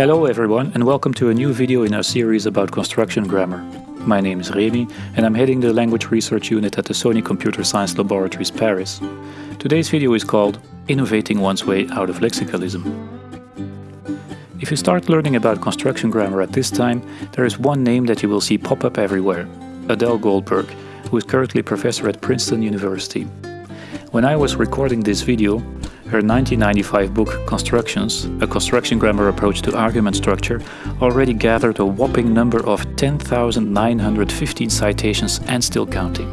Hello everyone and welcome to a new video in our series about construction grammar. My name is Remy and I'm heading the language research unit at the Sony Computer Science Laboratories Paris. Today's video is called Innovating One's Way Out of Lexicalism. If you start learning about construction grammar at this time, there is one name that you will see pop up everywhere, Adele Goldberg, who is currently professor at Princeton University. When I was recording this video, her 1995 book Constructions, a construction grammar approach to argument structure, already gathered a whopping number of 10,915 citations and still counting.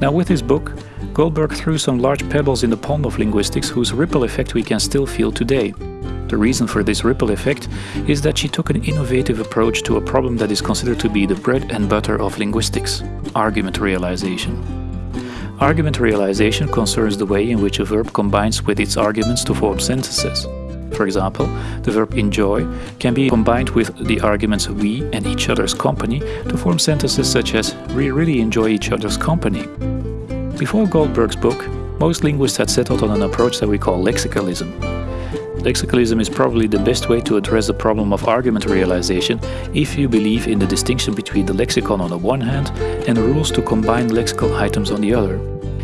Now with this book, Goldberg threw some large pebbles in the pond of linguistics whose ripple effect we can still feel today. The reason for this ripple effect is that she took an innovative approach to a problem that is considered to be the bread and butter of linguistics, argument realization. Argument realization concerns the way in which a verb combines with its arguments to form sentences. For example, the verb enjoy can be combined with the arguments we and each other's company to form sentences such as we really enjoy each other's company. Before Goldberg's book, most linguists had settled on an approach that we call lexicalism. Lexicalism is probably the best way to address the problem of argument realization if you believe in the distinction between the lexicon on the one hand and the rules to combine lexical items on the other.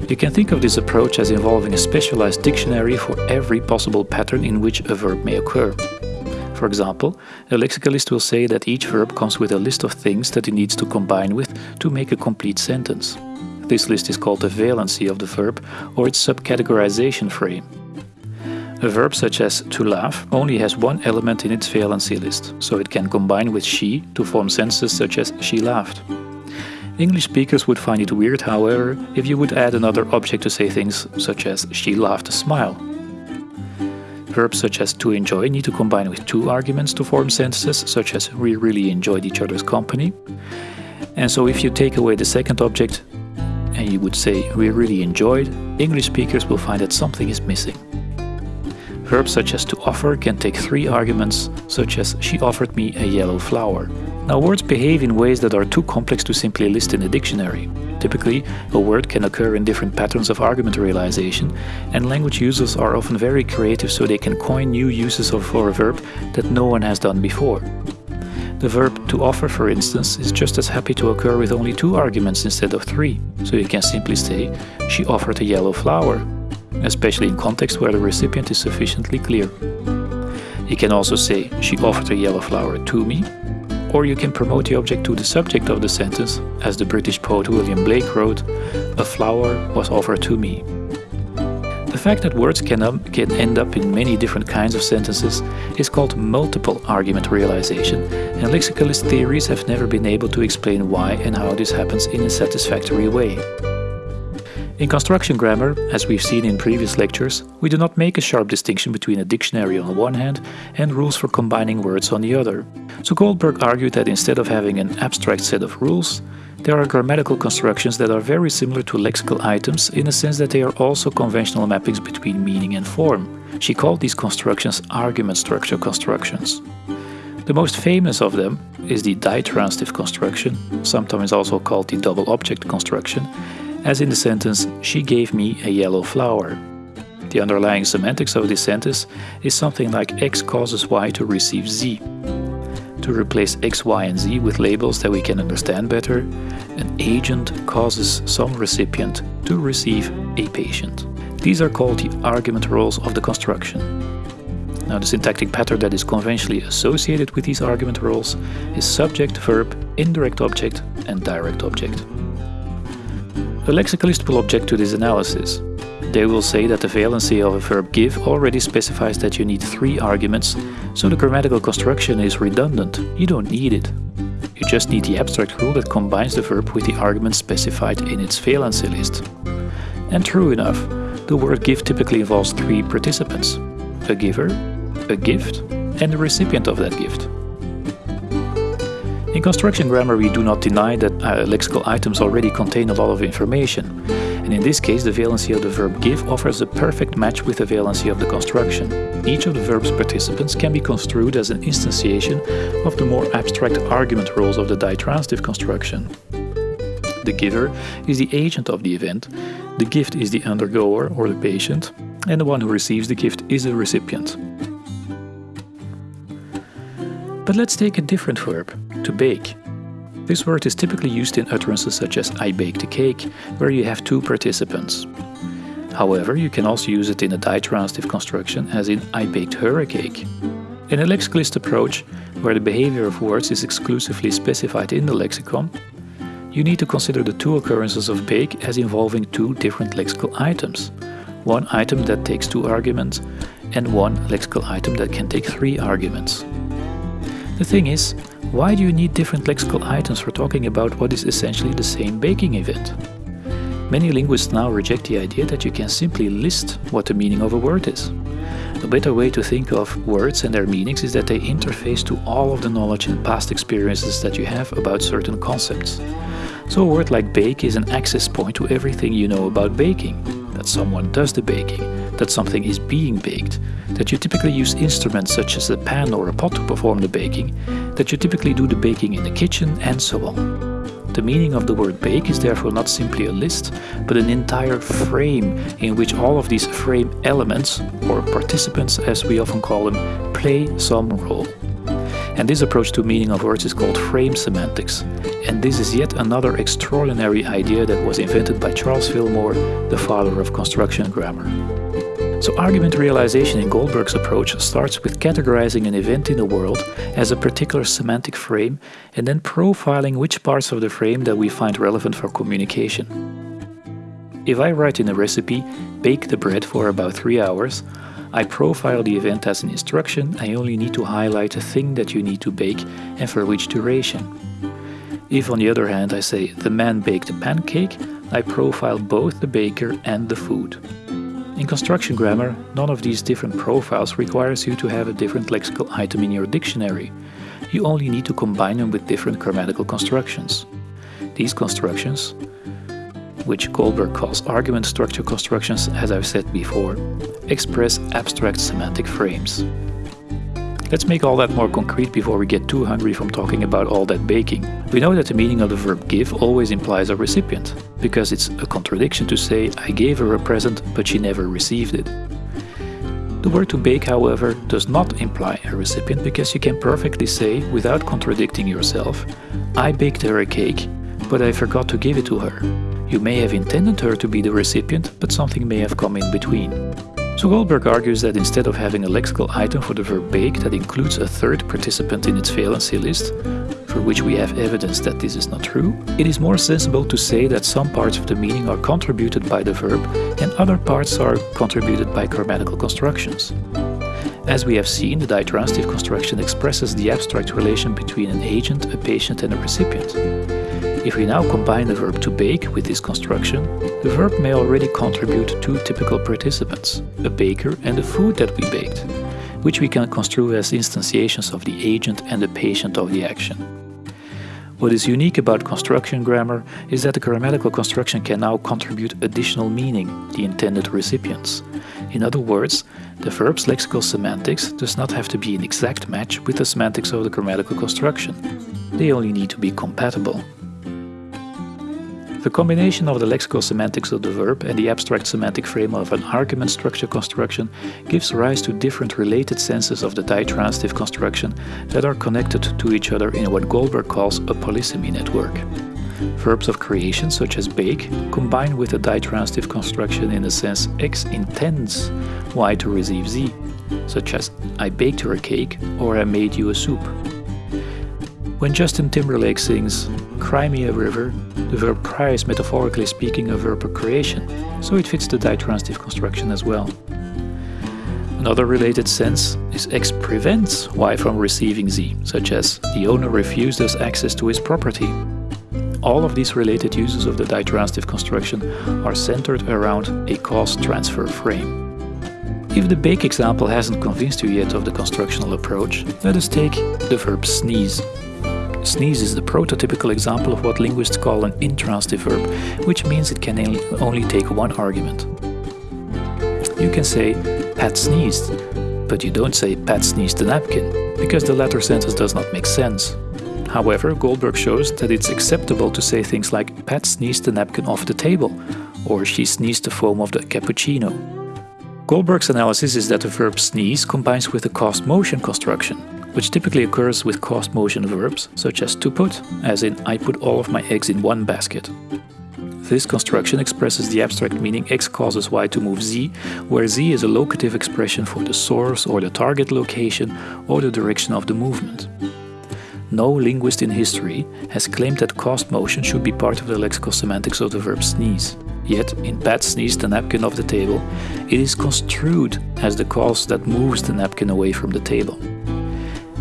You can think of this approach as involving a specialized dictionary for every possible pattern in which a verb may occur. For example, a lexicalist will say that each verb comes with a list of things that it needs to combine with to make a complete sentence. This list is called the valency of the verb or its subcategorization frame. A verb such as to laugh only has one element in its valency list, so it can combine with she to form sentences such as she laughed. English speakers would find it weird, however, if you would add another object to say things such as she laughed a smile. Verbs such as to enjoy need to combine with two arguments to form sentences such as we really enjoyed each other's company. And so if you take away the second object and you would say we really enjoyed, English speakers will find that something is missing. Verbs such as to offer can take three arguments, such as she offered me a yellow flower. Now words behave in ways that are too complex to simply list in a dictionary. Typically, a word can occur in different patterns of argument realization, and language users are often very creative so they can coin new uses for a verb that no one has done before. The verb to offer, for instance, is just as happy to occur with only two arguments instead of three, so you can simply say, she offered a yellow flower, especially in contexts where the recipient is sufficiently clear. You can also say, she offered a yellow flower to me, or you can promote the object to the subject of the sentence, as the British poet William Blake wrote, a flower was offered to me. The fact that words can, um, can end up in many different kinds of sentences is called multiple argument realization, and lexicalist theories have never been able to explain why and how this happens in a satisfactory way. In construction grammar, as we've seen in previous lectures, we do not make a sharp distinction between a dictionary on the one hand and rules for combining words on the other. So Goldberg argued that instead of having an abstract set of rules, there are grammatical constructions that are very similar to lexical items in the sense that they are also conventional mappings between meaning and form. She called these constructions argument structure constructions. The most famous of them is the ditransitive construction, sometimes also called the double object construction, as in the sentence, she gave me a yellow flower. The underlying semantics of this sentence is something like x causes y to receive z. To replace x, y and z with labels that we can understand better, an agent causes some recipient to receive a patient. These are called the argument roles of the construction. Now the syntactic pattern that is conventionally associated with these argument roles is subject, verb, indirect object and direct object. A lexicalist will object to this analysis. They will say that the valency of a verb give already specifies that you need three arguments, so the grammatical construction is redundant, you don't need it. You just need the abstract rule that combines the verb with the argument specified in its valency list. And true enough, the word give typically involves three participants. A giver, a gift, and the recipient of that gift. In construction grammar we do not deny that uh, lexical items already contain a lot of information, and in this case the valency of the verb give offers a perfect match with the valency of the construction. Each of the verb's participants can be construed as an instantiation of the more abstract argument roles of the ditransitive construction. The giver is the agent of the event, the gift is the undergoer or the patient, and the one who receives the gift is the recipient. But let's take a different verb, to bake. This word is typically used in utterances such as I baked a cake, where you have two participants. However, you can also use it in a ditransitive construction as in I baked her a cake. In a lexicalist approach, where the behavior of words is exclusively specified in the lexicon, you need to consider the two occurrences of bake as involving two different lexical items. One item that takes two arguments and one lexical item that can take three arguments. The thing is, why do you need different lexical items for talking about what is essentially the same baking event? Many linguists now reject the idea that you can simply list what the meaning of a word is. A better way to think of words and their meanings is that they interface to all of the knowledge and past experiences that you have about certain concepts. So a word like bake is an access point to everything you know about baking. That someone does the baking, that something is being baked, that you typically use instruments such as a pan or a pot to perform the baking, that you typically do the baking in the kitchen, and so on. The meaning of the word bake is therefore not simply a list, but an entire frame in which all of these frame elements, or participants as we often call them, play some role. And this approach to meaning of words is called frame semantics. And this is yet another extraordinary idea that was invented by Charles Fillmore, the father of construction grammar. So argument realization in Goldberg's approach starts with categorizing an event in the world as a particular semantic frame and then profiling which parts of the frame that we find relevant for communication. If I write in a recipe, bake the bread for about 3 hours, I profile the event as an instruction, I only need to highlight the thing that you need to bake and for which duration. If on the other hand I say the man baked a pancake, I profile both the baker and the food. In construction grammar, none of these different profiles requires you to have a different lexical item in your dictionary. You only need to combine them with different grammatical constructions. These constructions, which Goldberg calls argument structure constructions as I've said before, express abstract semantic frames. Let's make all that more concrete before we get too hungry from talking about all that baking. We know that the meaning of the verb give always implies a recipient, because it's a contradiction to say I gave her a present but she never received it. The word to bake, however, does not imply a recipient because you can perfectly say, without contradicting yourself, I baked her a cake, but I forgot to give it to her. You may have intended her to be the recipient, but something may have come in between. So Goldberg argues that instead of having a lexical item for the verb bake that includes a third participant in its valency list, for which we have evidence that this is not true, it is more sensible to say that some parts of the meaning are contributed by the verb and other parts are contributed by grammatical constructions. As we have seen, the ditransitive construction expresses the abstract relation between an agent, a patient and a recipient. If we now combine the verb to bake with this construction, the verb may already contribute two typical participants, a baker and the food that we baked, which we can construe as instantiations of the agent and the patient of the action. What is unique about construction grammar is that the grammatical construction can now contribute additional meaning, the intended recipients. In other words, the verb's lexical semantics does not have to be an exact match with the semantics of the grammatical construction. They only need to be compatible. The combination of the lexical semantics of the verb and the abstract semantic frame of an argument structure construction gives rise to different related senses of the ditransitive construction that are connected to each other in what Goldberg calls a polysemy network. Verbs of creation, such as bake, combine with a ditransitive construction in the sense X intends Y to receive Z, such as I baked her a cake or I made you a soup. When Justin Timberlake sings Cry Me a River, the verb cry is metaphorically speaking a verb of creation, so it fits the ditransitive construction as well. Another related sense is X prevents Y from receiving Z, such as the owner refused us access to his property. All of these related uses of the ditransitive construction are centered around a cause transfer frame. If the bake example hasn't convinced you yet of the constructional approach, let us take the verb sneeze. Sneeze is the prototypical example of what linguists call an intransitive verb, which means it can only take one argument. You can say, Pat sneezed, but you don't say Pat sneezed the napkin, because the latter sentence does not make sense. However, Goldberg shows that it's acceptable to say things like Pat sneezed the napkin off the table, or she sneezed the foam of the cappuccino. Goldberg's analysis is that the verb sneeze combines with the caused motion construction, which typically occurs with caused motion verbs, such as to put, as in I put all of my eggs in one basket. This construction expresses the abstract meaning x causes y to move z, where z is a locative expression for the source or the target location or the direction of the movement. No linguist in history has claimed that caused motion should be part of the lexical semantics of the verb sneeze. Yet, in Pat sneezed the napkin off the table, it is construed as the cause that moves the napkin away from the table.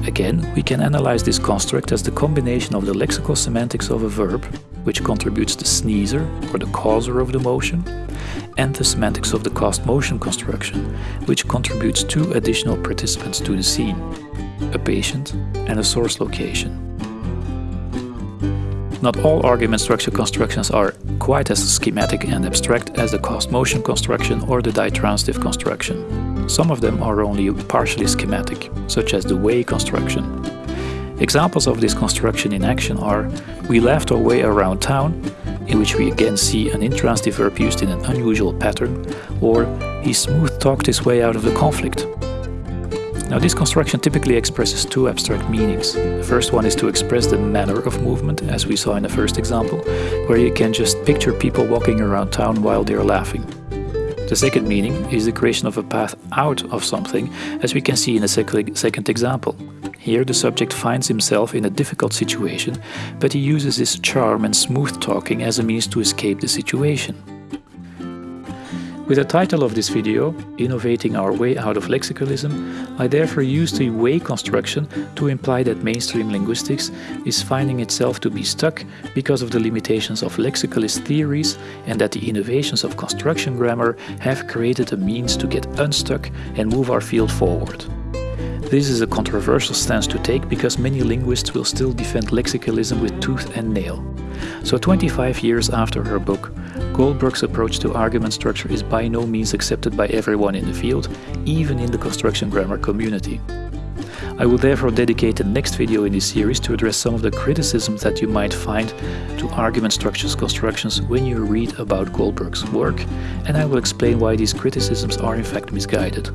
Again, we can analyze this construct as the combination of the lexical semantics of a verb, which contributes the sneezer or the causer of the motion, and the semantics of the caused motion construction, which contributes two additional participants to the scene, a patient and a source location. Not all argument structure constructions are quite as schematic and abstract as the caused motion construction or the ditransitive construction. Some of them are only partially schematic, such as the way construction. Examples of this construction in action are we laughed our way around town, in which we again see an intransitive verb used in an unusual pattern, or he smooth talked his way out of the conflict, now this construction typically expresses two abstract meanings. The first one is to express the manner of movement, as we saw in the first example, where you can just picture people walking around town while they're laughing. The second meaning is the creation of a path out of something, as we can see in the second example. Here the subject finds himself in a difficult situation, but he uses his charm and smooth talking as a means to escape the situation. With the title of this video, Innovating Our Way Out of Lexicalism, I therefore used the way construction to imply that mainstream linguistics is finding itself to be stuck because of the limitations of lexicalist theories and that the innovations of construction grammar have created a means to get unstuck and move our field forward. This is a controversial stance to take because many linguists will still defend lexicalism with tooth and nail. So 25 years after her book, Goldberg's approach to argument structure is by no means accepted by everyone in the field, even in the construction grammar community. I will therefore dedicate the next video in this series to address some of the criticisms that you might find to argument structures constructions when you read about Goldberg's work, and I will explain why these criticisms are in fact misguided.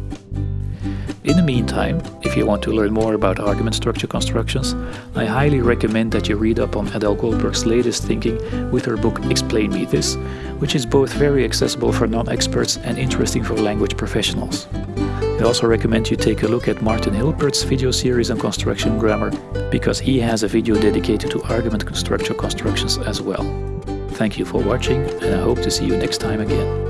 In the meantime, if you want to learn more about argument structure constructions, I highly recommend that you read up on Adele Goldberg's latest thinking with her book Explain Me This, which is both very accessible for non-experts and interesting for language professionals. I also recommend you take a look at Martin Hilpert's video series on construction grammar, because he has a video dedicated to argument structure constructions as well. Thank you for watching and I hope to see you next time again.